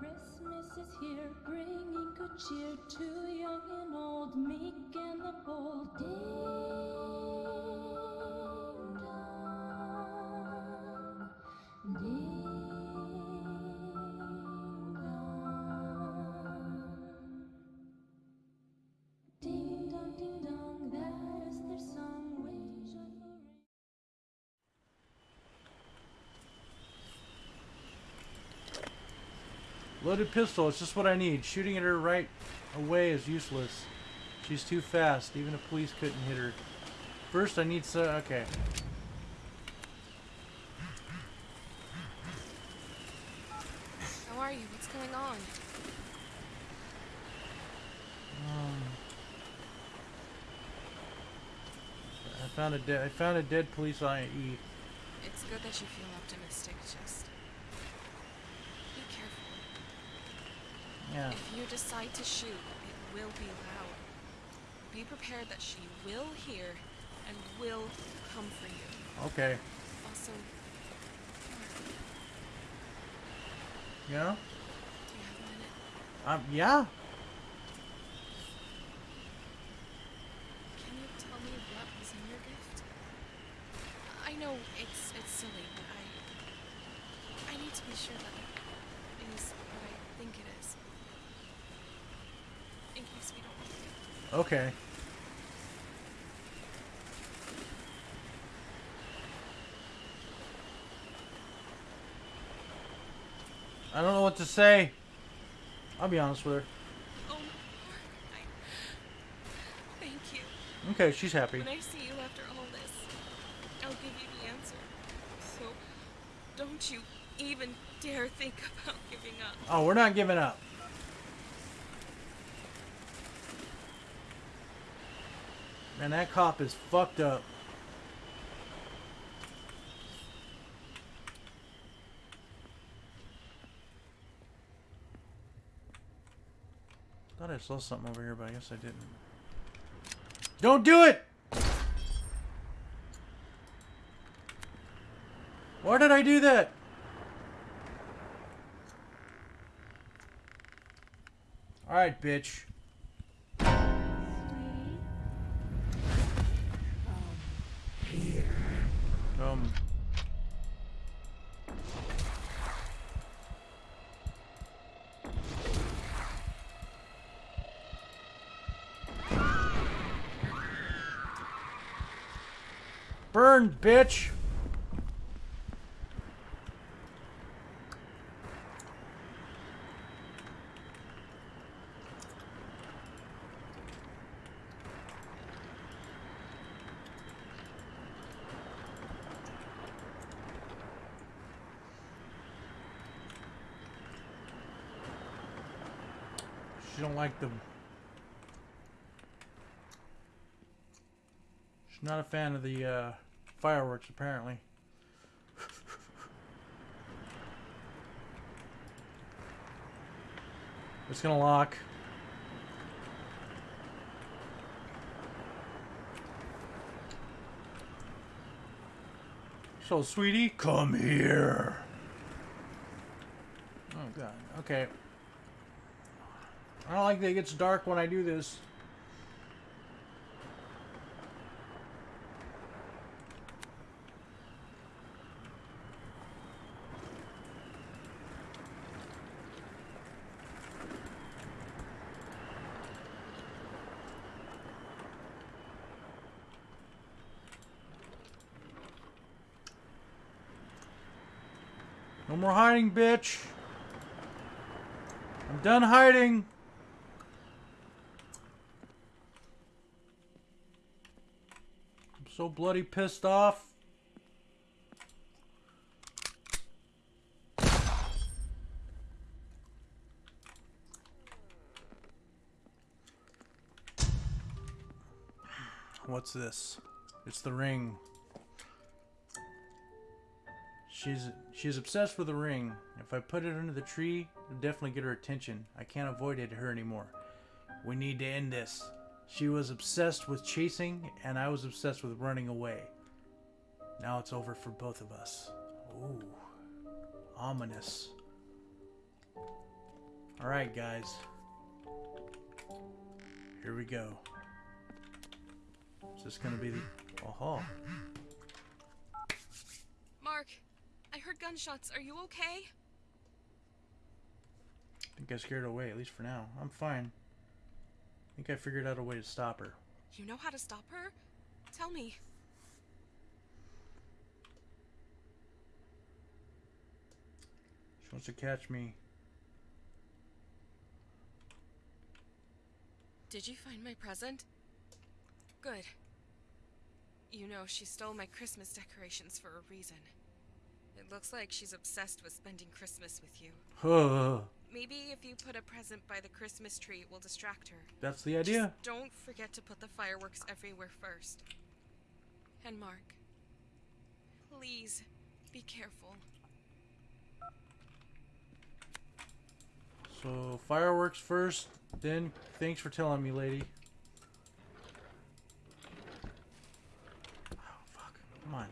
Christmas is here, bringing good cheer to young and old, meek and the bold. Ding Loaded pistol, it's just what I need. Shooting at her right away is useless. She's too fast. Even the police couldn't hit her. First, I need so. Okay. How are you? What's going on? Um, I found a dead. I found a dead police IE. It's good that you feel optimistic. Just be careful. Yeah. If you decide to shoot, it will be loud. Be prepared that she will hear and will come for you. Okay. Also, Yeah. do you have a minute? Um. Yeah. Can you tell me what was in your gift? I know it's it's silly, but I I need to be sure that it is what I think it is. In case we don't. Okay. I don't know what to say. I'll be honest with her. Oh, I. Thank you. Okay, she's happy. When I see you after all this, I'll give you the answer. So, don't you even dare think about giving up. Oh, we're not giving up. Man, that cop is fucked up. Thought I saw something over here, but I guess I didn't. Don't do it! Why did I do that? Alright, bitch. Um. Burn, bitch! She don't like them. She's not a fan of the uh, fireworks, apparently. it's gonna lock. So, sweetie, come here. Oh god. Okay. I don't like that it gets dark when I do this. No more hiding, bitch. I'm done hiding. So bloody pissed off. What's this? It's the ring. She's she's obsessed with the ring. If I put it under the tree, it'll definitely get her attention. I can't avoid it her anymore. We need to end this. She was obsessed with chasing, and I was obsessed with running away. Now it's over for both of us. Ooh, ominous. Alright, guys. Here we go. Is this gonna be the. Oh, Mark, I heard gunshots. Are you okay? I think I scared away, at least for now. I'm fine. I think I figured out a way to stop her. You know how to stop her? Tell me. She wants to catch me. Did you find my present? Good. You know, she stole my Christmas decorations for a reason. It looks like she's obsessed with spending Christmas with you. Maybe if you put a present by the Christmas tree, it will distract her. That's the idea. Just don't forget to put the fireworks everywhere first. And Mark, please be careful. So, fireworks first, then thanks for telling me, lady. Oh, fuck. Come on.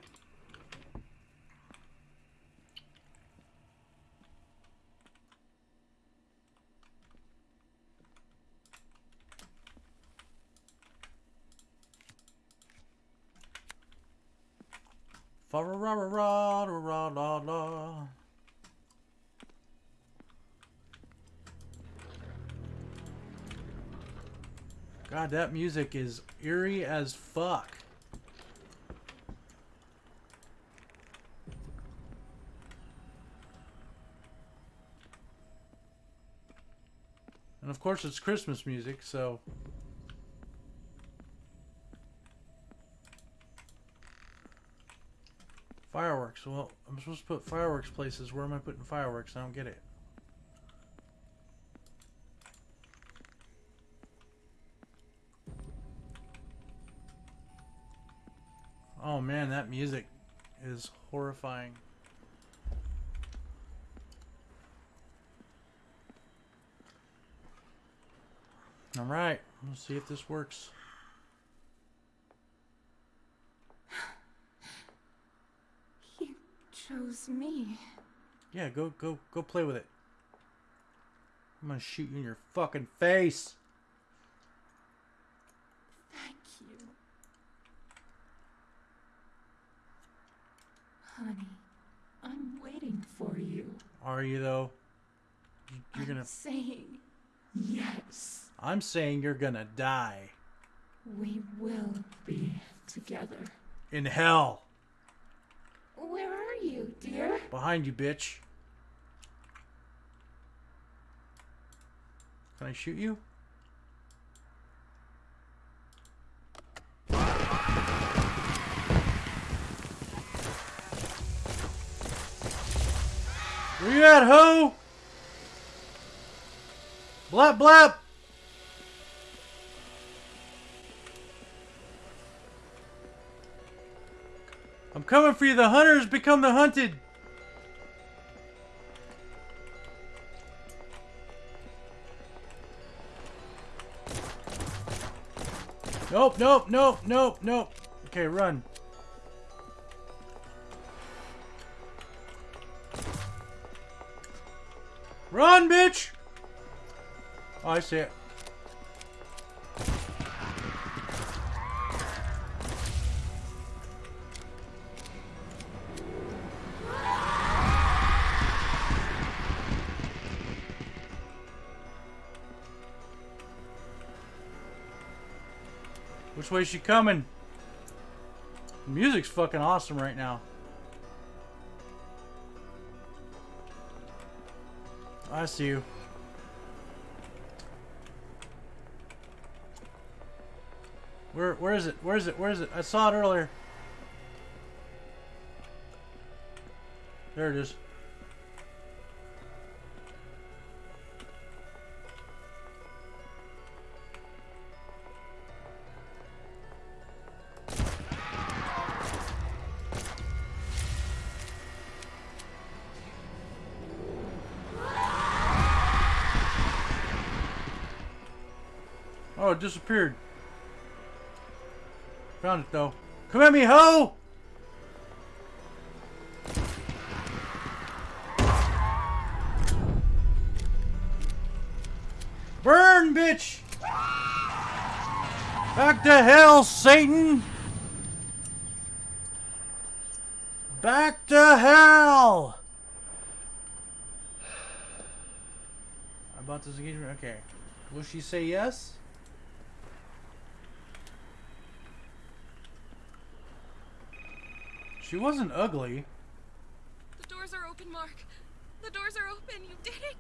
Fa ra ra ra ra ra. God, that music is eerie as fuck. And of course, it's Christmas music, so. Fireworks. Well, I'm supposed to put fireworks places. Where am I putting fireworks? I don't get it. Oh man, that music is horrifying. Alright, let's see if this works. You chose me. Yeah, go go go play with it. I'm gonna shoot you in your fucking face. Thank you. Honey, I'm waiting for you. Are you though? You- You're I'm gonna. saying yes. I'm saying you're gonna die We will be together. in hell Where are you, dear? behind you, bitch. Can I shoot you? Where you at, ho? Blap blap. I'm coming for you. The hunters become the hunted. Nope, nope, nope, nope, nope. Okay, run. Run, bitch! Oh, I see it. Which way is she coming? The music's fucking awesome right now. I see you. Where where is it? Where is it? Where is it? I saw it earlier. There it is. Oh, it disappeared. Found it though. Come at me, ho! Burn, bitch! Back to hell, Satan! Back to hell! About this engagement? Okay. Will she say yes? She wasn't ugly. The doors are open, Mark. The doors are open. You did it.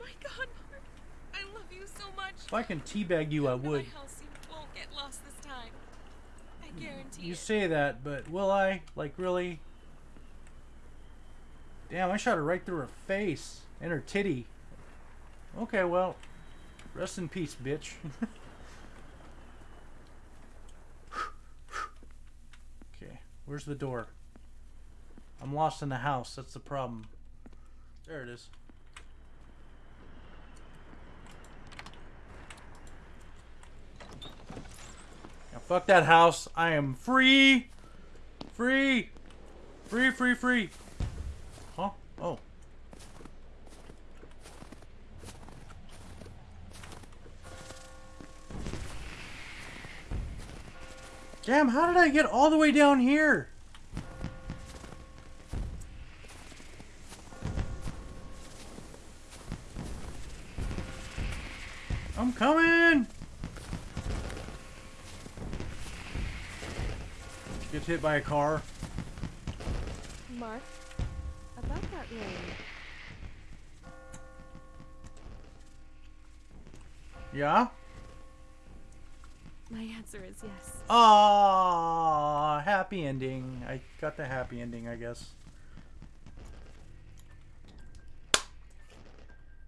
My God, Mark. I love you so much. If I can teabag you, I Come would. My house. You won't get lost this time. I guarantee You it. say that, but will I? Like, really? Damn, I shot her right through her face and her titty. Okay, well, rest in peace, bitch. okay, where's the door? I'm lost in the house. That's the problem. There it is. Now, fuck that house. I am free. Free. Free, free, free. Huh? Oh. Damn, how did I get all the way down here? Coming! Gets hit by a car. Mark, about that ring. Yeah? My answer is yes. Ah, happy ending. I got the happy ending, I guess.